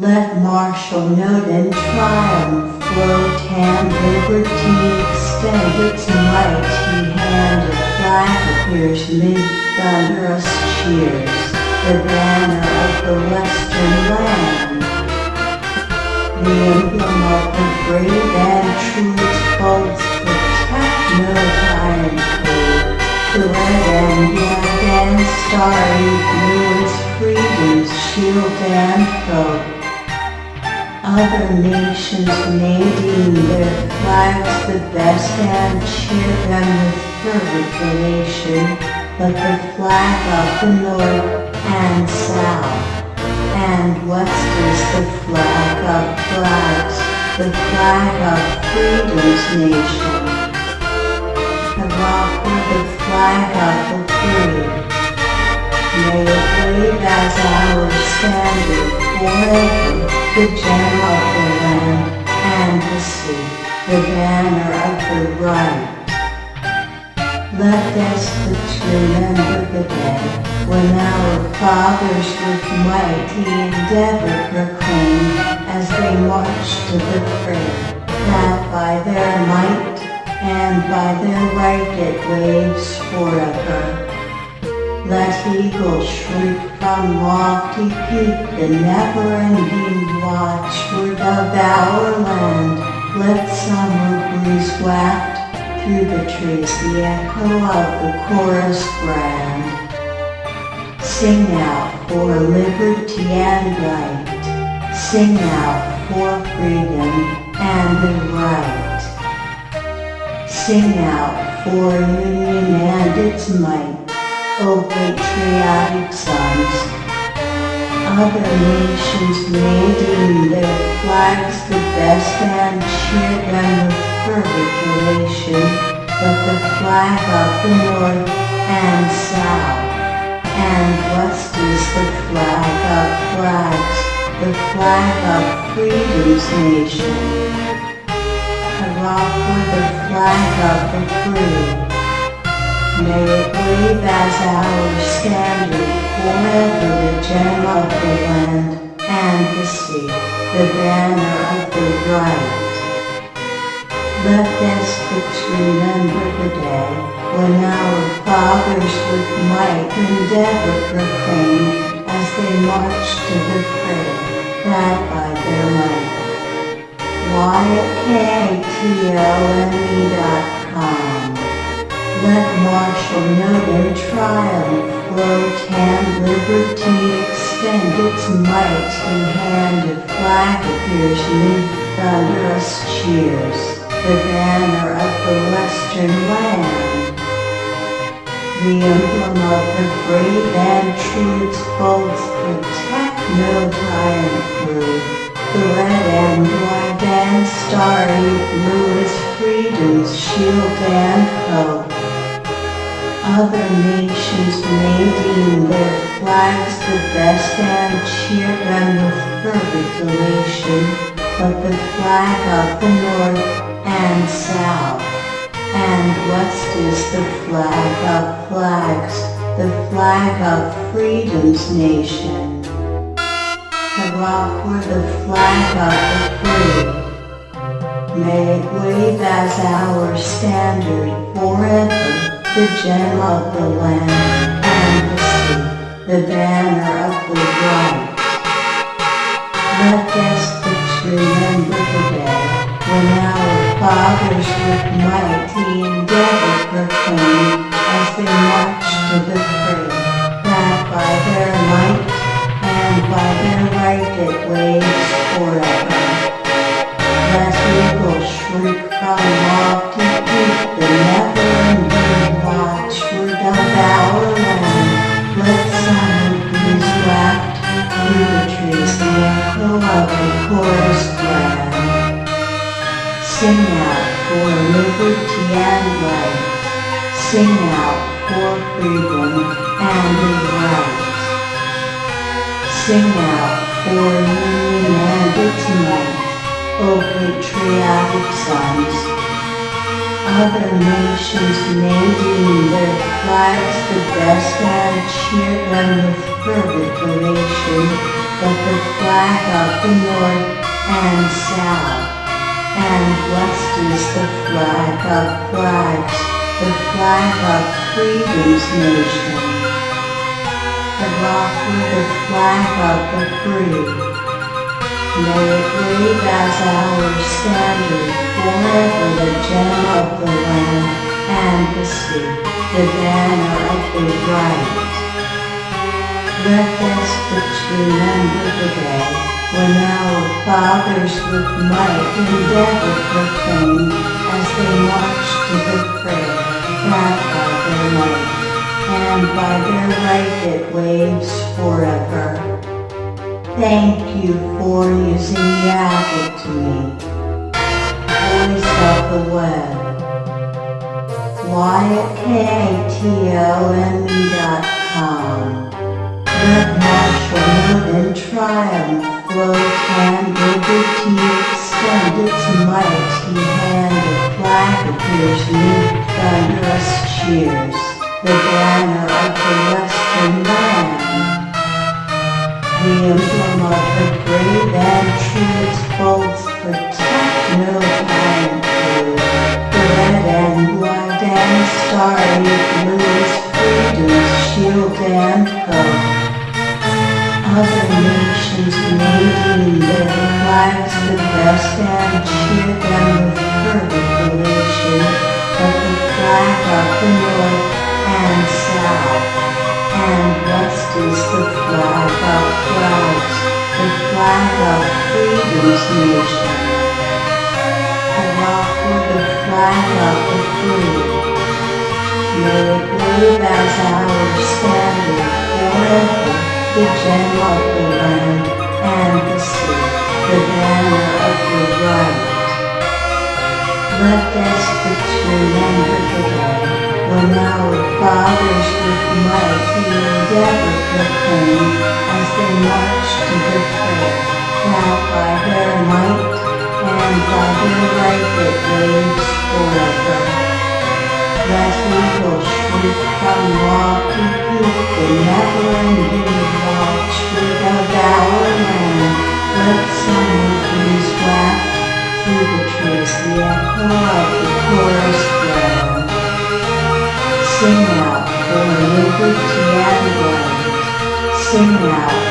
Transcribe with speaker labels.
Speaker 1: Let martial note and triumph float and liberty extend its mighty hand. A flag appears mid thunderous cheers, the banner of the western land. The emblem of the brave and true folds protect no tyrant foe. The red and black and starry blue is freedom's shield and coat. Other nations may their flags the best and cheer them with fervent elation, but the flag of the North and South and West is the flag of flags, the flag of freedom's nation. For the flag of the free. May it wave as our standard forever the the banner of the right. Let us despots remember the day when our fathers with mighty endeavor proclaimed as they marched to the fray that by their might and by their right it waves forever. Let eagles shriek from lofty peak the never-ending watchword of our land. Let summer breeze waft through the trees the echo of the chorus grand. Sing out for liberty and right. Sing out for freedom and the right. Sing out for union and its might. O patriotic sons. Other nations may their flags the best and cheer them with fervent elation, but the flag of the North and South and West is the flag of flags, the flag of freedom's nation. Hurrah for the flag of the free. May it wave as our standard forever the gem of the land and the sea, the banner of the right. Let despots remember the day when our fathers with might endeavor proclaimed as they marched to the fray that by their might. YKTLME.com let note and triumph float and liberty extend its mighty hand. A flag appears mid thunderous cheers, the banner of the western land. The emblem of the brave and true its folds protect no tyrant crew. The red and white and starry blue is freedom's shield and hope. Other nations deem their flags the best and cheer them with fervent elation, but the flag of the North and South and West is the flag of flags, the flag of freedom's nation. Hurrah for the flag of the free. May it wave as our standard forever the gem of the land and the sea, the banner of the right. Let despots remember the day when our fathers with mighty endeavor proclaimed as they marched to the fray that by their might and by their right it waves forever. Let eagles shriek Sing out for liberty and life. Sing out for freedom and the right. Sing out for union and its might, O patriotic sons. Other nations may deem their flags the best and cheer them with fervent elation, but the flag of the North and South. And west is the flag of flags, the flag of freedom's nation. With the flag of the free. May it wave as our standard forever the gem of the land and the sea, the banner of the right. Let us but remember the day when our fathers with might endeavor proclaimed as they marched to the prayer that by their might and by their light it waves forever. Thank you for using Yabbit to me. Voice of the Web. YAKTOME.com. Let martial note and triumph flow and liberty extend its mighty hand. Flag appears new, thunderous cheers. The banner of the western land. The emblem of the brave and true its folds protect no crew. The red and white and starry Other nations deem their flags the best and cheer them with fervent elation, but the flag of the North and South and west is the flag of clouds, the flag of freedom's nation. Aloft with the flag of the free. May it wave as our standard forever, the gem of the land and the sea, the banner of the right. Let us but remember the day when our fathers with mighty endeavor proclaim as they march to the prayer, that by their might and by their right it waves forever. Shriek from lofty peak, the never-ending watchword of our land, let summer breeze waft through the trees the echo of the chorus ground. Sing out for liberty and right. Sing out